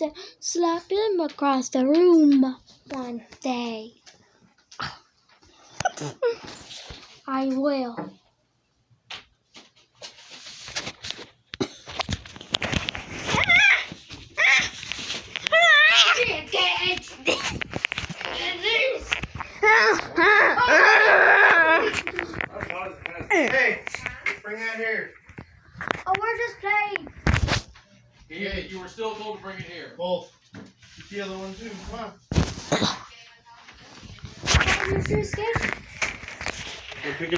have to slap him across the room one day. I will. Hey, bring that here. Oh, we're just playing. Yeah, you were still told to bring it here. Both. The other one too. Come on. Mr. Sketch. Go pick it